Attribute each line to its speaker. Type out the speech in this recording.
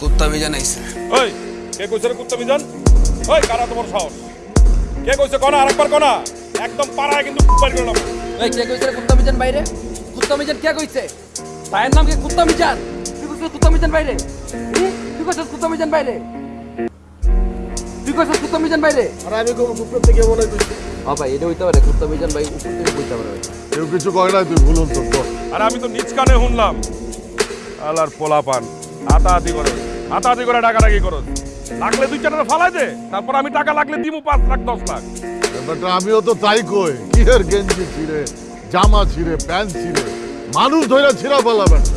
Speaker 1: কুত্তা মিজান আইছে।
Speaker 2: ওই কে কইছে রে কুত্তা মিজান? ওই কারা তোমার সাহস? কে কইছে কনা? আরেকবার কনা? একদম পাড়ায় কিন্তু বাইর করলাম।
Speaker 3: এই কে কইছে রে কুত্তা মিজান বাইরে? কুত্তা মিজান কে কইছে? ভাইয়ের নাম কি কুত্তা মিজান? তুই কইছিস কুত্তা মিজান বাইরে? তুই কইছিস কুত্তা মিজান বাইরে? তুই কইছিস কুত্তা মিজান বাইরে?
Speaker 4: আর আমি উপর থেকে মনে করছি
Speaker 3: হ্যাঁ ভাই এটা হইতে পারে কুত্তা মিজান ভাই উপর থেকে কইতে পারে ভাই।
Speaker 4: কেউ কিছু কয় না তুই।
Speaker 2: আরে আমি তো নিজ কানে শুনলাম। আলার পোলা পান হাতাহাতি করে। হাতাহাতি করে টাকা রাখি করো লাগলে দুই চারটা ফালাই দে তারপর আমি টাকা লাগলে দিমু পাঁচ লাখ দশ লাখ
Speaker 4: ব্যাপারটা আমিও তো তাই কই কি গেঞ্জি ছিঁড়ে জামা ছিঁড়ে প্যান্ট ছিঁড়ে মানুষ ধরে ছিঁড়া পালা ব্যাপারটা